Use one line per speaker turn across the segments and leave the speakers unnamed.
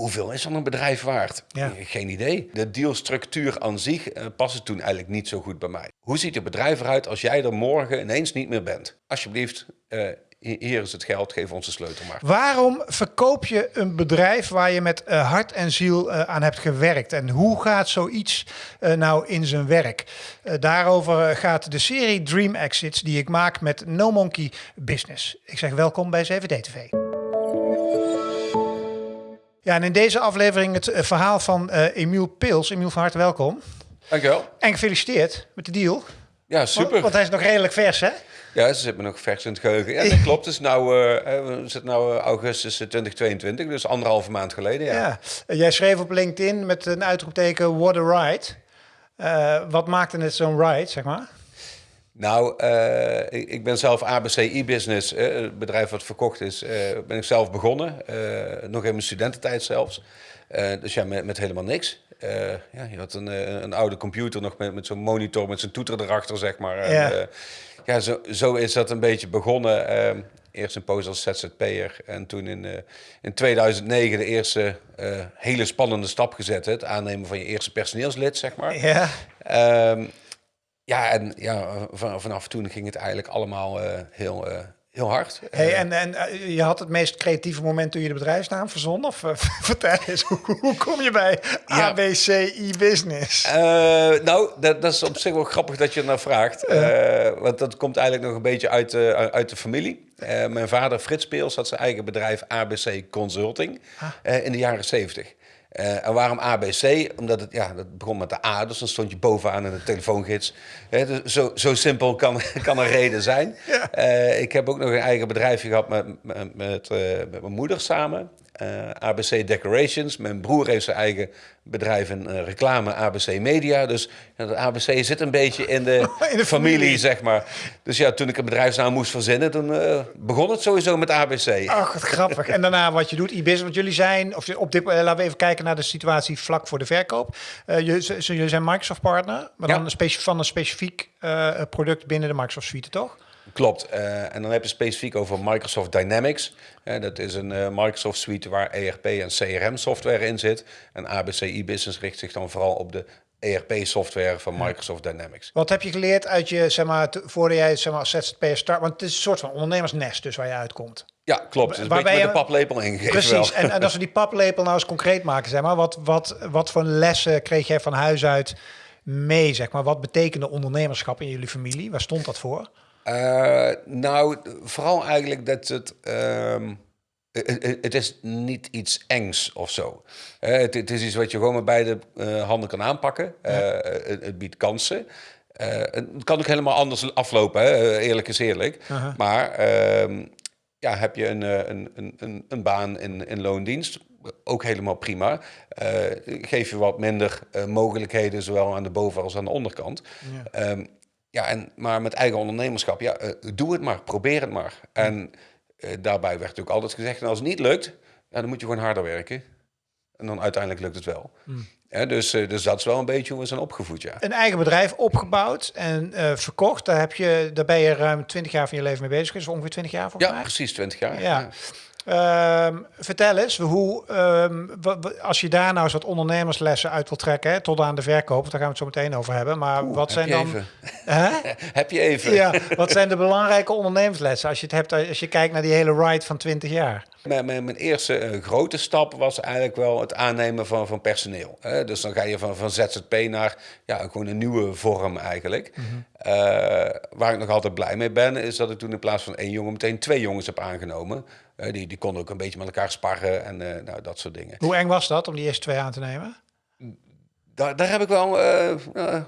Hoeveel is dan een bedrijf waard?
Ja.
Geen idee. De dealstructuur aan zich uh, paste toen eigenlijk niet zo goed bij mij. Hoe ziet het bedrijf eruit als jij er morgen ineens niet meer bent? Alsjeblieft, uh, hier is het geld, geef ons de sleutel maar.
Waarom verkoop je een bedrijf waar je met uh, hart en ziel uh, aan hebt gewerkt? En hoe gaat zoiets uh, nou in zijn werk? daarover gaat de serie Dream Exits die ik maak met No Monkey Business. Ik zeg welkom bij 7D-TV. Ja, en in deze aflevering het verhaal van Emiel Pils. Emiel, van harte welkom.
Dankjewel.
En gefeliciteerd met de deal.
Ja, super.
Want, want hij is nog redelijk vers, hè?
Ja, ze zit me nog vers in het geheugen. Ja, dat klopt. Het is nou, uh, we zitten nou augustus 2022, dus anderhalve maand geleden. Ja.
ja. Jij schreef op LinkedIn met een uitroepteken What a ride. Uh, wat maakte het zo'n ride, zeg maar?
Nou, uh, ik, ik, ben zelf ABC e-business, het bedrijf wat verkocht is, ben ik zelf begonnen. nog in mijn studententijd zelfs. dus ja, met, met helemaal niks. Uh, ja, je had een, een oude computer nog met, met zo'n monitor, met zijn toeter erachter, zeg maar.
Ja.
En, uh, ja, zo, zo is dat een beetje begonnen. Uh, eerst een poos als ZZP'er en toen in, in 2009 de eerste hele spannende stap gezet. Het aannemen van je eerste personeelslid, zeg maar.
Ja.
Um, ja, en ja, van, vanaf toen ging het eigenlijk allemaal heel heel hard.
Hey, en en uh, je had het meest creatieve moment toen je de bedrijfsnaam verzon? Of uh, vertel eens, hoe, hoe, kom je bij ja. ABC e-business?
Uh, nou, dat, dat, is op zich wel grappig dat je er naar vraagt. want dat komt eigenlijk nog een beetje uit, uit de familie. mijn vader Frits Peels had zijn eigen bedrijf ABC Consulting ah. in de jaren 70. Uh, en waarom ABC? Omdat het, ja, dat begon met de A, dus dan stond je bovenaan in de telefoongids. He, dus zo, zo simpel kan, kan een reden zijn.
Ja.
Uh, ik heb ook nog een eigen bedrijfje gehad met, met, met, uh, met mijn moeder samen. ABC Decorations. Mijn broer heeft zijn eigen bedrijf in reclame, ABC Media. Dus ja, dat ABC zit een beetje in de,
in de familie,
familie, zeg maar. Dus ja, toen ik een bedrijfsnaam moest verzinnen, toen begon het sowieso met ABC.
Ach, wat grappig. en daarna wat je doet, e-business. Want jullie zijn, of op dit, laten we even kijken naar de situatie vlak voor de verkoop. Jullie zijn Microsoft partner, maar dan een van een specifiek product binnen de Microsoft suite, toch?
Klopt. Uh, en dan heb je specifiek over Microsoft Dynamics. Uh, dat is een uh, Microsoft suite waar ERP en CRM software in zit. En ABC e-business richt zich dan vooral op de ERP-software van Microsoft Dynamics.
Wat heb je geleerd uit je, zeg maar, voordat jij zeg maar, als ZZP'er start? Want het is een soort van ondernemersnest dus waar je uitkomt.
Ja, klopt. Het is een beetje met de paplepel ingegeven.
Precies. En, en als we die paplepel nou eens concreet maken, zeg maar, wat, wat, wat voor lessen kreeg jij van huis uit mee, zeg maar? Wat betekende ondernemerschap in jullie familie? Waar stond dat voor?
Uh, nou, vooral eigenlijk dat het... Um, het, het, is niet iets engs of zo. Uh, het, het, is iets wat je gewoon met beide uh, handen kan aanpakken. Ja. Het, het, biedt kansen. het kan ook helemaal anders aflopen, hè? eerlijk is eerlijk.
-huh.
Maar ehm, ja, heb je een, een, een, een baan in, in loondienst, ook helemaal prima. geef je wat minder mogelijkheden, zowel aan de boven- als aan de onderkant.
Ja.
Um, ja, en, maar met eigen ondernemerschap, ja, uh, doe het maar, probeer het maar. En uh, daarbij werd natuurlijk altijd gezegd, als het niet lukt, ja, dan moet je gewoon harder werken. En dan uiteindelijk lukt het wel.
Mm.
Ja, dus, uh, dus dat is wel een beetje hoe we zijn opgevoed, ja.
Een eigen bedrijf opgebouwd en verkocht. Daar, heb je, daar ben je ruim 20 jaar van je leven mee bezig. Dus ongeveer 20 jaar volgens
ja,
mij.
precies 20 jaar.
Ja. ja. Um, vertel eens, hoe, um, als je daar nou eens wat ondernemerslessen uit wil trekken, hè, tot aan de verkoop, daar gaan we het zo meteen over hebben. Maar
Oeh,
wat zijn dan.
Huh? heb je even?
Ja, wat zijn de belangrijke ondernemerslessen als je het hebt, als je kijkt naar die hele ride van 20 jaar?
Mijn, mijn, mijn eerste uh, grote stap was eigenlijk wel het aannemen van, van personeel. Hè? Dus dan ga je van, van ZZP naar ja, gewoon een nieuwe vorm eigenlijk.
Mm -hmm.
uh, waar ik nog altijd blij mee ben, is dat ik toen in plaats van één jongen meteen twee jongens heb aangenomen. Uh, die, die konden ook een beetje met elkaar sparren en uh, nou, dat soort dingen.
Hoe eng was dat om die eerste twee aan te nemen?
Daar, daar heb ik wel, uh,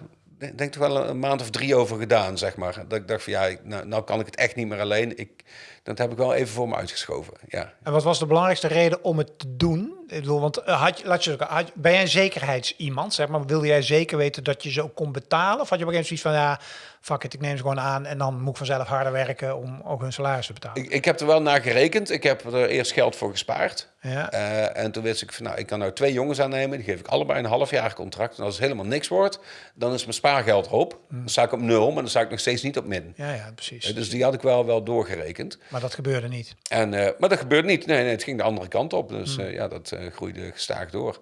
denk toch wel een maand of drie over gedaan, zeg maar. Dat ik dacht van ja, nou, nou kan ik het echt niet meer alleen. Ik, dat heb ik wel even voor me uitgeschoven, ja.
En wat was de belangrijkste reden om het te doen? Ik bedoel, want had, laat je, had, ben jij een zekerheidsiemand, zeg maar? Wilde jij zeker weten dat je ze ook kon betalen? Of had je op een gegeven moment zoiets van, ja, fuck it, ik neem ze gewoon aan... en dan moet ik vanzelf harder werken om ook hun salaris te betalen?
Ik, ik heb er wel naar gerekend. Ik heb er eerst geld voor gespaard.
Ja.
Uh, en toen wist ik van, nou, ik kan nou twee jongens aannemen. Die geef ik allebei een half jaar contract. En als het helemaal niks wordt, dan is mijn spaargeld op.
Hmm.
Dan sta ik op nul, maar dan sta ik nog steeds niet op min.
Ja, ja, precies.
Uh, dus die had ik wel, wel doorgerekend.
Maar dat gebeurde niet.
En, uh, maar dat gebeurde niet. Nee, nee, het ging de andere kant op. Dus
Hmm.
ja, dat, uh, groeide gestaag door.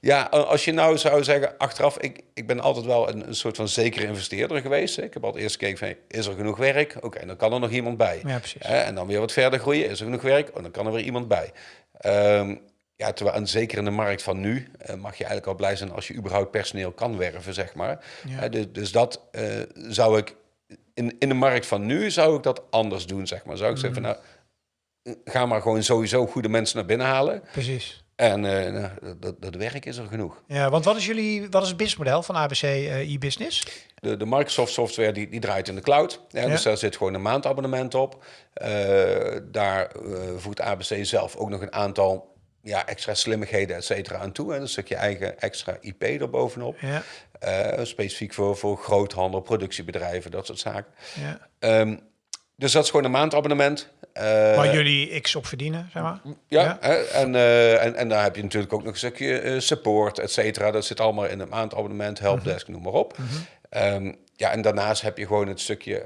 Ja, als je nou zou zeggen, achteraf, ik, ik ben altijd wel een, een soort van zekere investeerder geweest. Ik heb altijd eerst gekeken van, is er genoeg werk? Oké, dan kan er nog iemand bij.
Ja, precies.
en dan weer wat verder groeien, is er genoeg werk? Oh, dan kan er weer iemand bij. Um, ja, terwijl, en zeker in de markt van nu uh, mag je eigenlijk al blij zijn als je überhaupt personeel kan werven, zeg maar. Ja. Uh, dus, dus, dat uh, zou ik in, in de markt van nu zou ik dat anders doen, zeg maar. Zou ik zeggen van nou, ga maar gewoon sowieso goede mensen naar binnen halen.
Precies.
En uh, nou, dat, dat werk is er genoeg.
Ja, want wat is jullie, wat is het businessmodel van ABC uh, e-business?
De, de Microsoft software die, die draait in de cloud. Ja, ja. Dus daar zit gewoon een maandabonnement op. Uh, daar voegt ABC zelf ook nog een aantal ja, extra slimmigheden, et cetera, aan toe. En een stukje eigen extra IP erbovenop. Ja. Uh, specifiek voor, voor groothandel, productiebedrijven, dat soort zaken. Ja. Um, dus dat is gewoon een maandabonnement.
Uh, Waar jullie x op verdienen, zeg maar.
Ja, ja. Hè, en, uh, en, en daar heb je natuurlijk ook nog een stukje support, et cetera. Dat zit allemaal in een maandabonnement, helpdesk, mm -hmm. noem maar op. Mm -hmm. um, ja, en daarnaast heb je gewoon het stukje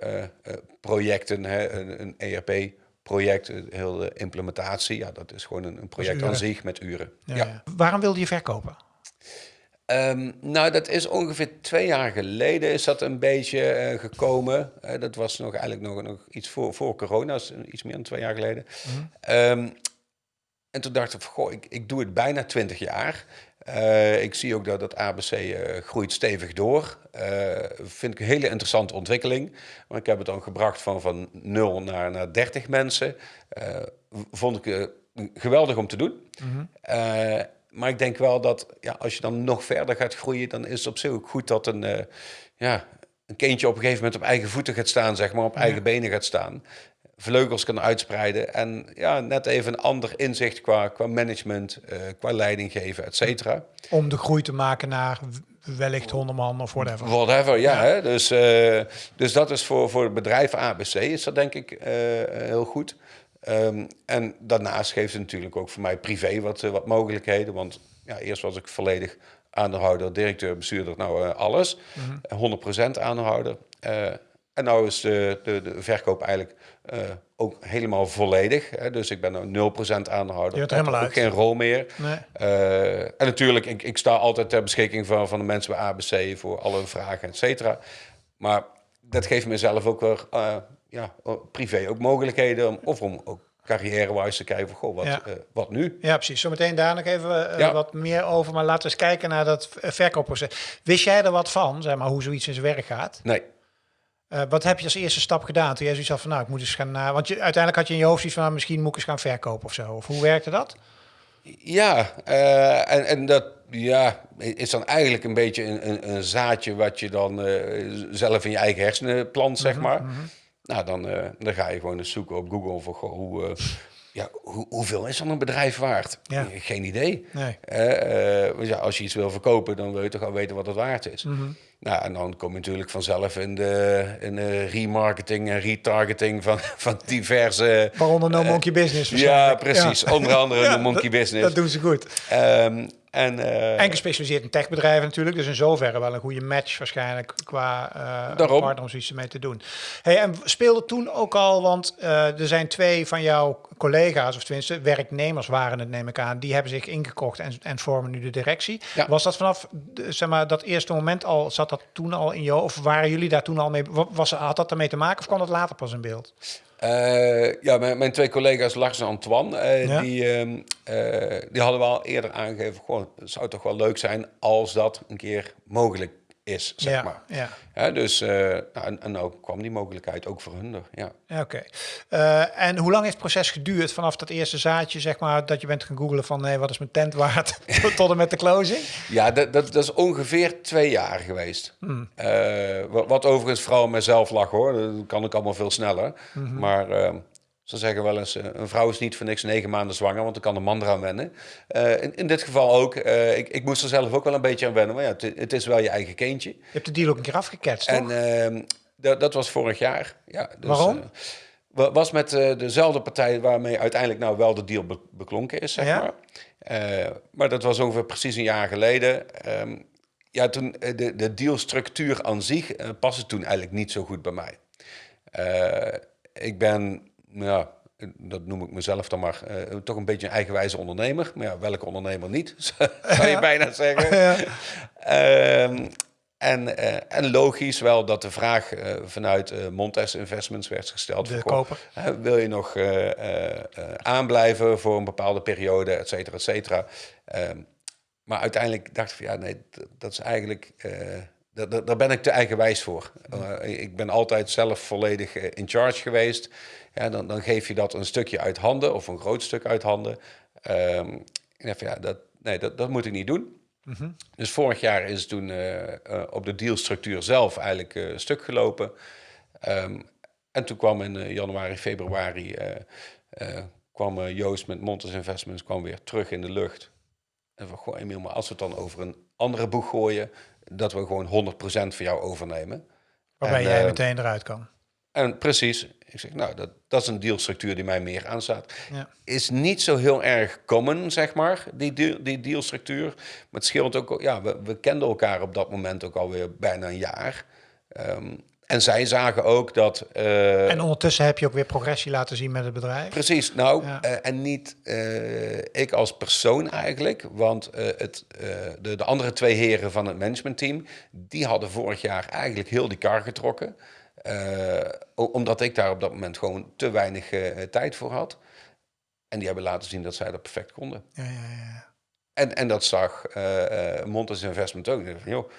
projecten, hè, een, een ERP project, heel de implementatie, ja, dat is gewoon een, een project aan zich met uren.
Ja. Waarom wilde je verkopen?
Um, nou, dat is ongeveer twee jaar geleden is dat een beetje uh, gekomen. Uh, dat was nog eigenlijk nog, nog iets voor, voor corona, iets meer dan twee jaar geleden. Mm -hmm. um, en toen dacht ik, goh, ik, ik doe het bijna twintig jaar. Uh, ik zie ook dat het ABC uh, groeit stevig door. Uh, vind ik een hele interessante ontwikkeling. Maar ik heb het dan gebracht van, van 0 naar, naar 30 mensen. vond ik geweldig om te doen. Mm -hmm. Maar ik denk wel dat ja, als je dan nog verder gaat groeien, dan is het op zich ook goed dat een, ja, een kindje op een gegeven moment op eigen voeten gaat staan, zeg maar, op eigen ja. benen gaat staan vleugels kan uitspreiden. En ja, net even een ander inzicht qua, qua management, uh, qua leiding geven, et cetera.
Om de groei te maken naar wellicht 100 man of whatever.
Whatever, ja. ja. Hè? Dus, uh, dus dat is voor, voor het bedrijf ABC is dat denk ik heel goed. Um, en daarnaast geeft het natuurlijk ook voor mij privé wat, wat mogelijkheden. Want ja, eerst was ik volledig aandeelhouder, directeur, bestuurder, nou alles. Mm -hmm. 100% aandeelhouder. En nou is de, de, de verkoop eigenlijk ook helemaal volledig. Hè? Dus ik ben nu 0% aandeelhouder.
Je helemaal
ook geen rol meer. Nee. En natuurlijk, ik, ik sta altijd ter beschikking van, van de mensen bij ABC voor alle vragen, et cetera. Maar dat geeft mezelf ook weer ja, privé ook mogelijkheden om, of om ook carrière-wise te kijken van, goh, wat, ja. uh, wat nu?
Ja, precies. Zometeen daar nog even uh, ja. wat meer over. Maar laten we eens kijken naar dat verkoopproces. Wist jij er wat van, zeg maar, hoe zoiets in zijn werk gaat?
Nee.
Uh, wat heb je als eerste stap gedaan? Toen jij zoiets had van, nou, ik moet eens gaan... Want je, uiteindelijk had je in je hoofd iets van, nou, misschien moet ik eens gaan verkopen of zo. Of hoe werkte dat?
Ja, en, en dat ja, is dan eigenlijk een beetje een, een, een zaadje... wat je dan zelf in je eigen hersenen plant, zeg mm -hmm, maar. Mm -hmm. Nou, dan, dan ga je gewoon eens zoeken op Google voor goh, hoe... ja, hoe, hoeveel is dan een bedrijf waard? Ja. Geen idee. Nee. ja, als je iets wil verkopen, dan wil je toch al weten wat het waard is. Mm -hmm. Nou, en dan kom je natuurlijk vanzelf in de, in de remarketing en retargeting van, van diverse...
Waaronder No Monkey Business
Ja, precies. Ja. Onder andere ja, No Monkey Business.
Dat doen ze goed.
Um, en, uh,
en gespecialiseerd in techbedrijven natuurlijk. Dus in zoverre wel een goede match waarschijnlijk qua uh, partner om zoiets mee te doen. Hey, en speelde toen ook al, want uh, er zijn twee van jouw collega's, of tenminste werknemers waren het neem ik aan, die hebben zich ingekocht en, en vormen nu de directie. Ja. Was dat vanaf zeg maar, dat eerste moment al, zat dat toen al in jou, of waren jullie daar toen al mee, was, had dat ermee te maken of kwam dat later pas in beeld?
Uh, ja, mijn, mijn, twee collega's Lars en Antoine, uh, ja? die, uh, die hadden wel eerder aangegeven, gewoon, het zou toch wel leuk zijn als dat een keer mogelijk is, zeg
ja,
maar.
Ja.
ja dus uh, nou, en, en nou kwam die mogelijkheid ook voor hun er, ja.
Oké. Okay. Uh, en hoe lang heeft het proces geduurd vanaf dat eerste zaadje, zeg maar, dat je bent gaan googlen van, nee, wat is mijn tent waard, tot en met de closing?
Ja, dat, dat, dat is ongeveer twee jaar geweest. Hmm. Uh, wat, wat, overigens vooral mezelf lag, hoor. Dat kan ik allemaal veel sneller. Mm -hmm. Maar ze zeggen wel eens, een vrouw is niet voor niks negen maanden zwanger, want dan kan de man eraan wennen. Uh, in, in, dit geval ook. Uh, ik, ik, moest er zelf ook wel een beetje aan wennen, maar ja, het, het, is wel je eigen kindje. Je
hebt de deal ook een keer afgeketst,
En uh, dat, dat was vorig jaar. Ja,
dus, Waarom?
was met dezelfde partij waarmee uiteindelijk nou wel de deal be beklonken is, zeg ja? maar. maar dat was ongeveer precies een jaar geleden. Um, ja, toen de, de dealstructuur aan zich paste toen eigenlijk niet zo goed bij mij. ik ben ja, dat noem ik mezelf dan maar, uh, toch een beetje een eigenwijze ondernemer. Maar ja, welke ondernemer niet, zou je bijna zeggen. Ja. Ehm, en, uh, en logisch wel dat de vraag uh, vanuit Montes Investments werd gesteld.
De koper.
wil je nog aanblijven voor een bepaalde periode, et cetera, et cetera. Ehm, maar uiteindelijk dacht ik van ja, nee, dat is eigenlijk daar, ben ik te eigenwijs voor. Uh, ik ben altijd zelf volledig eh, in charge geweest. Ja, dan, dan geef je dat een stukje uit handen of een groot stuk uit handen. Um, ja, dat, nee, dat, dat moet ik niet doen. Mhm. Dus vorig jaar is toen uh, op de dealstructuur zelf eigenlijk stuk gelopen. Um, en toen kwam in januari, februari, kwam Joost met Montes Investments kwam weer terug in de lucht. En van, goh Emiel, maar als we het dan over een andere boeg gooien dat we gewoon 100% van jou overnemen.
Waarbij jij uh, meteen eruit kan.
En precies. Ik zeg, nou, dat, dat is een dealstructuur die mij meer aanstaat. Ja. Is niet zo heel erg common, zeg maar, die, deal, die dealstructuur. Maar het scheelt ook, ja, we, we kenden elkaar op dat moment ook alweer bijna een jaar. Um, en zij zagen ook dat.
Uh, en ondertussen heb je ook weer progressie laten zien met het bedrijf.
Precies, nou, uh, en niet uh, ik als persoon eigenlijk, want het, de, de, andere twee heren van het managementteam, die hadden vorig jaar eigenlijk heel die kar getrokken. omdat ik daar op dat moment gewoon te weinig tijd voor had. En die hebben laten zien dat zij dat perfect konden. Ja, ja, ja. En, en dat zag Montes Investment ook. Van, joh,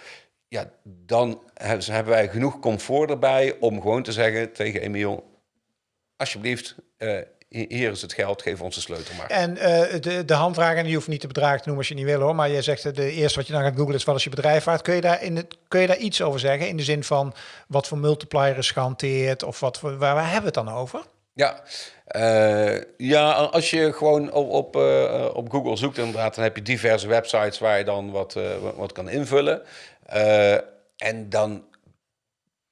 ja, dan hebben wij genoeg comfort erbij om gewoon te zeggen tegen Emiel: alsjeblieft, uh, hier is het geld, geef ons de sleutel maar.
En uh, de, de handvragen, die hoeft niet te bedragen te noemen als je niet wil hoor, maar je zegt de eerste wat je dan gaat googlen is wat is je bedrijf waard. Kun je daar, in het, kun je daar iets over zeggen in de zin van wat voor multiplier is gehanteerd of wat voor, waar, waar hebben we het dan over?
Ja, uh, ja, als je gewoon op, op, uh, op Google zoekt, inderdaad, dan heb je diverse websites waar je dan wat, uh, wat kan invullen. En dan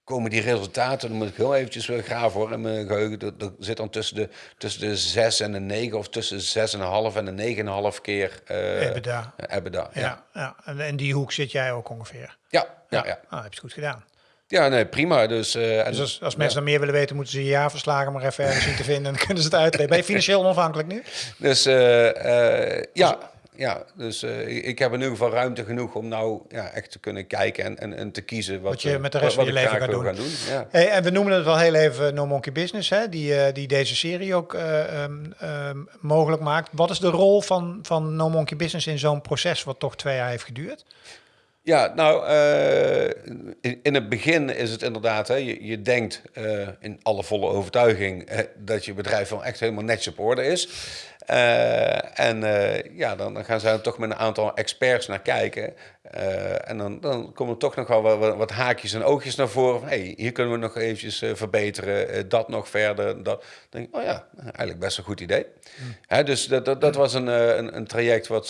komen die resultaten, dan moet ik heel eventjes weer graven hoor, in mijn geheugen. Dat, zit dan tussen de, tussen de 6 en de 9 of tussen de 6,5 en de 9,5 keer uh,
EBITDA.
EBITDA.
Ja, ja. ja. En in die hoek zit jij ook ongeveer.
Ja, ja, ja.
Ah, heb je het goed gedaan.
Ja, nee, prima. Dus, uh,
dus als, als mensen dan meer willen weten, moeten ze je jaarverslagen maar even ergens zien te vinden. En dan kunnen ze het uitleggen. Ben je financieel onafhankelijk nu?
Dus uh, ja, ja, dus uh, ik heb in ieder geval ruimte genoeg om nou ja, echt te kunnen kijken en, en, en te kiezen wat,
wat je met de rest van je leven gaat doen.
Gaan doen ja.
hey, en we noemen het wel heel even No Monkey Business, hè, die, die deze serie ook uh, um, mogelijk maakt. Wat is de rol van, van No Monkey Business in zo'n proces wat toch twee jaar heeft geduurd?
Ja, nou, in, in, het begin is het inderdaad, hè, je, je denkt in alle volle overtuiging dat je bedrijf wel echt helemaal netjes op orde is. En ja, dan, dan, gaan ze er toch met een aantal experts naar kijken. Uh, en dan, dan komen er toch nog wel wat, wat, haakjes en oogjes naar voren. Van, hey, hier kunnen we nog eventjes verbeteren, dat nog verder. Dat. Dan denk ik, oh ja, eigenlijk best een goed idee. Hmm. Hè, dus dat, dat, dat was een, een, een, traject wat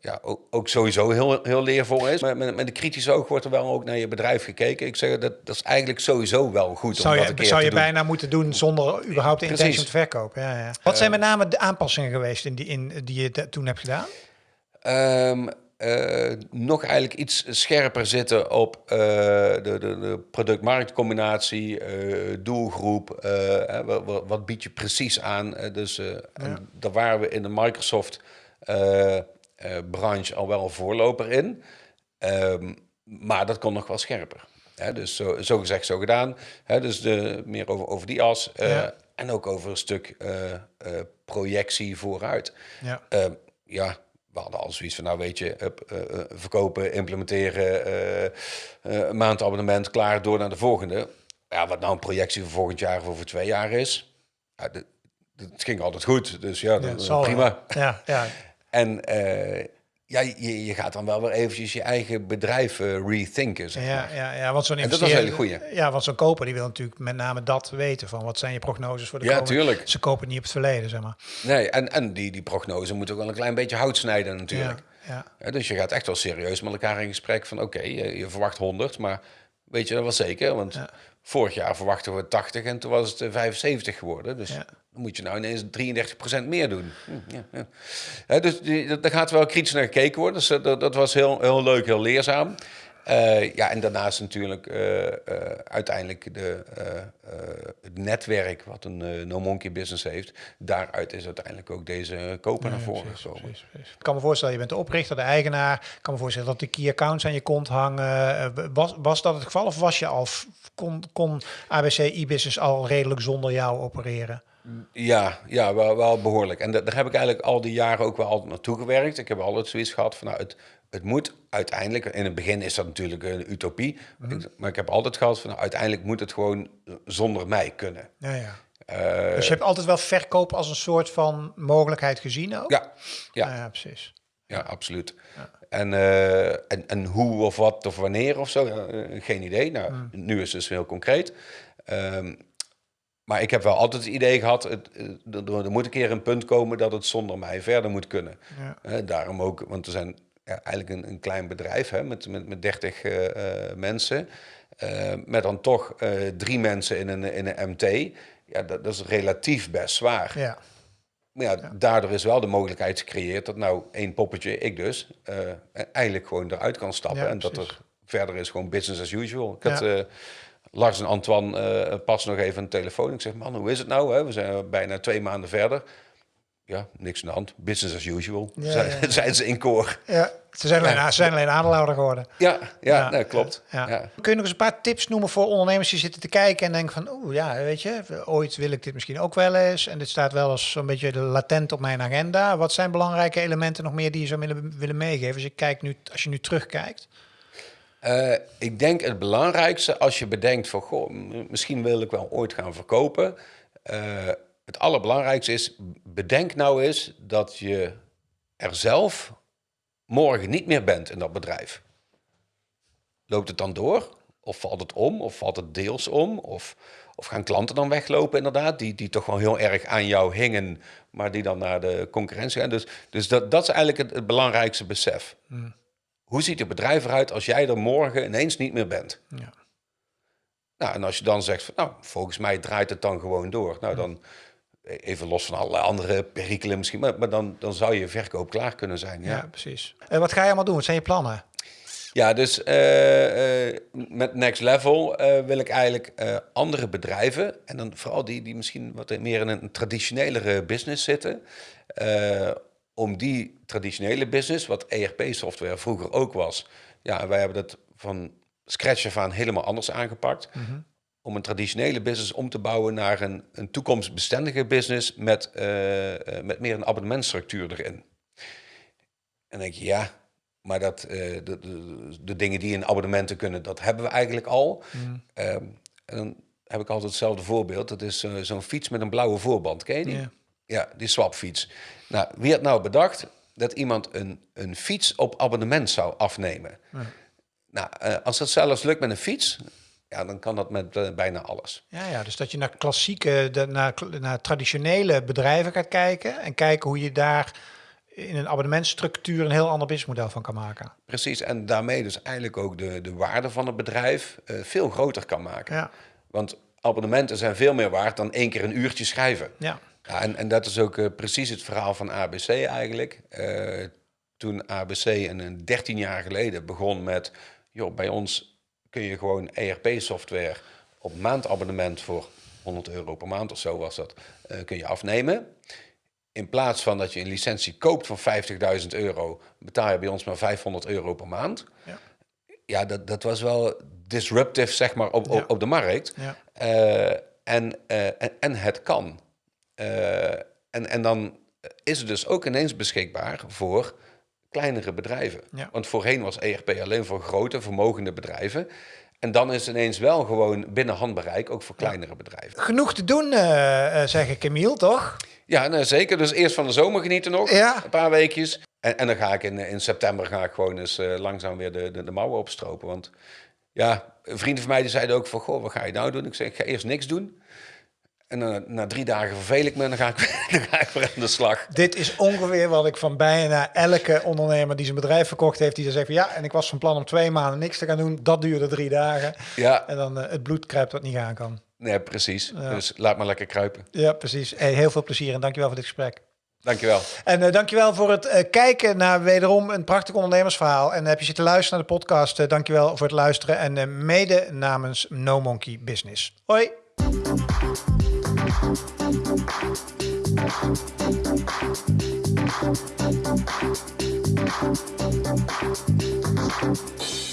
ja, ook, ook, sowieso heel, heel leervol is. Maar met, met de kritische oog wordt er wel ook naar je bedrijf gekeken. Ik zeg, dat, dat is eigenlijk sowieso wel goed
zou
om
dat je, Zou je bijna moeten doen zonder überhaupt de intentie om te verkopen. Ja, ja. Wat zijn met name de aanpassingen geweest in die, in, die je toen hebt gedaan?
Um, uh, nog eigenlijk iets scherper zitten op uh, de, de, de product-marktcombinatie, uh, doelgroep. wat, wat, bied je precies aan? dus ja. daar waren we in de Microsoft-branche al wel voorloper in. Um, maar dat kon nog wel scherper. Hè, dus zo, zo gezegd, zo gedaan. Hè, dus de, meer over, over die as. Ja. En ook over een stuk projectie vooruit. Ja. Uh, ja, we hadden al zoiets van, nou weet je, uh, verkopen, implementeren, uh, maandabonnement, klaar, door naar de volgende. Ja, wat nou een projectie voor volgend jaar of over twee jaar is, ja, het ging altijd goed, dus ja, ja prima.
Ja, ja.
En ja, je, je gaat dan wel weer eventjes je eigen bedrijf uh, rethinken. Zeg
ja,
maar.
ja, ja, want zo'n
hele goeie.
Ja, want zo'n koper die wil natuurlijk met name dat weten van wat zijn je prognoses voor de
ja,
komende.
tuurlijk.
Ze kopen niet op het verleden, zeg maar.
Nee, en, en die, die prognose moet ook wel een klein beetje hout snijden natuurlijk. Ja, ja. dus je gaat echt wel serieus met elkaar in gesprek van oké, je, je, verwacht 100, maar weet je dat wel zeker? Want vorig jaar verwachten we 80 en toen was het 75 geworden. Dus dan moet je nou ineens 33% meer doen. Hm, ja, dus die, daar gaat wel kritisch naar gekeken worden. Dus eh, dat, dat was heel, heel leuk, heel leerzaam. Uh, ja, en daarnaast natuurlijk uh, uh, uiteindelijk de, het netwerk wat een No Monkey business heeft. Daaruit is uiteindelijk ook deze koper naar voren precies, gekomen. Precies, precies.
Ik kan me voorstellen, je bent de oprichter, de eigenaar. Ik kan me voorstellen dat de key accounts aan je kont hangen. was, was dat het geval of was je al, kon, kon ABC e-business al redelijk zonder jou opereren?
Ja, ja wel, wel behoorlijk. En daar heb ik eigenlijk al die jaren ook wel altijd naartoe gewerkt. Ik heb altijd zoiets gehad van nou, het, het moet uiteindelijk, in het begin is dat natuurlijk een utopie, mhm. maar ik heb altijd gehad van nou, uiteindelijk moet het gewoon zonder mij kunnen.
Ja, ja. Uh, dus je hebt altijd wel verkoop als een soort van mogelijkheid gezien ook?
Ja, ja.
ja precies.
Ja, absoluut. Ja. En, uh, en, en hoe of wat of wanneer of zo, uh, geen idee. Nou, mm. nu is het dus heel concreet. Um, maar ik heb wel altijd het idee gehad, het, er, moet een keer een punt komen dat het zonder mij verder moet kunnen. Ja. daarom ook, want er zijn ja, eigenlijk een, een, klein bedrijf hè, met, met, met 30 uh, uh, mensen. Uh, met dan toch drie mensen in een, in een MT. Ja, dat, dat is relatief best zwaar. Ja. Maar ja, daardoor is wel de mogelijkheid gecreëerd dat nou één poppetje, ik dus, eigenlijk gewoon eruit kan stappen. en dat er verder is gewoon business as usual. Ik had Lars en Antoine uh, pas nog even een telefoon. Ik zeg, man, hoe is het nou? Hè? We zijn bijna twee maanden verder. Ja, niks aan de hand. Business as usual, ja, zijn, ze in koor.
Ja, ze zijn alleen, ze zijn alleen aandeelhouder geworden.
Ja, ja, nee, klopt. Ja.
Kun je nog eens een paar tips noemen voor ondernemers die zitten te kijken en denken van, oeh ja, weet je, ooit wil ik dit misschien ook wel eens. En dit staat wel eens zo'n beetje latent op mijn agenda. Wat zijn belangrijke elementen nog meer die je zou willen, willen meegeven als je, kijkt nu, als je nu terugkijkt?
Uh, ik denk het belangrijkste als je bedenkt van, misschien wil ik wel ooit gaan verkopen. Uh, het allerbelangrijkste is, bedenk nou eens dat je er zelf morgen niet meer bent in dat bedrijf. Loopt het dan door? Of valt het om? Of valt het deels om? Of, of gaan klanten dan weglopen inderdaad, die, die toch wel heel erg aan jou hingen, maar die dan naar de concurrentie gaan. Dus, dus dat, dat is eigenlijk het, belangrijkste besef. Hmm. Hoe ziet het bedrijf eruit als jij er morgen ineens niet meer bent? Ja. Nou, en als je dan zegt van, nou, volgens mij draait het dan gewoon door. Nou, dan even los van alle andere perikelen misschien, maar, maar dan, dan zou je verkoop klaar kunnen zijn. Ja,
ja precies. En wat ga je allemaal doen? Wat zijn je plannen?
Ja, dus uh, uh, met Next Level uh, wil ik eigenlijk andere bedrijven, en dan vooral die die misschien wat meer in een traditionelere business zitten, om die traditionele business, wat ERP-software vroeger ook was, ja, wij hebben dat van scratch af aan helemaal anders aangepakt. Mm Om een traditionele business om te bouwen naar een, een toekomstbestendige business met, uh, met meer een abonnementstructuur erin. En denk je, ja, maar dat, uh, de, de, de, dingen die in abonnementen kunnen, dat hebben we eigenlijk al. Mm. en dan heb ik altijd hetzelfde voorbeeld. Dat is zo'n fiets met een blauwe voorband. Ken je die? Ja, die swapfiets. Nou, wie had nou bedacht dat iemand een, een fiets op abonnement zou afnemen? Ja. Nou, uh, als dat zelfs lukt met een fiets, ja, dan kan dat met uh, bijna alles.
Ja, ja, dus dat je naar klassieke, de, naar, naar traditionele bedrijven gaat kijken en kijken hoe je daar in een abonnementstructuur een heel ander businessmodel van kan maken.
Precies, en daarmee dus eigenlijk ook de, de waarde van het bedrijf uh, veel groter kan maken. Ja. Want abonnementen zijn veel meer waard dan één keer een uurtje schrijven. Ja. Ja, en, en dat is ook uh, precies het verhaal van ABC eigenlijk. Uh, toen ABC een, 13 jaar geleden begon met... joh, bij ons kun je gewoon ERP-software op maandabonnement voor 100 euro per maand of zo was dat, uh, kun je afnemen. In plaats van dat je een licentie koopt van 50.000 euro, betaal je bij ons maar 500 euro per maand. Ja, ja dat, dat was wel disruptive, zeg maar, op, op, op de markt. Ja. en, en, en het kan. Eh, en, en dan is het dus ook ineens beschikbaar voor kleinere bedrijven. Want voorheen was ERP alleen voor grote, vermogende bedrijven. En dan is het ineens wel gewoon binnen handbereik, ook voor kleinere bedrijven.
Genoeg te doen, uh, zeg ik, Emiel, toch?
Ja, nou, zeker. Dus eerst van de zomer genieten nog, ja. een paar weekjes. En, en dan ga ik in, in september ga ik gewoon eens langzaam weer de, de, de, mouwen opstropen. Want ja, vrienden van mij die zeiden ook van, goh, wat ga je nou doen? Ik zeg, ik ga eerst niks doen. En dan, na drie dagen vervel ik me en dan ga ik, dan ga ik weer aan de slag.
Dit is ongeveer wat ik van bijna elke ondernemer die zijn bedrijf verkocht heeft, die zegt van ja, en ik was van plan om twee maanden niks te gaan doen. Dat duurde drie dagen. Ja. En dan uh, het bloed kruipt wat niet aan kan.
Nee, precies. Dus laat maar lekker kruipen.
Ja, precies. Hey, heel veel plezier en dankjewel voor dit gesprek.
Dankjewel.
En uh, dankjewel voor het uh, kijken naar wederom een prachtig ondernemersverhaal. En heb je zitten luisteren naar de podcast, uh, dankjewel voor het luisteren. En mede namens No Monkey Business. Hoi! Thank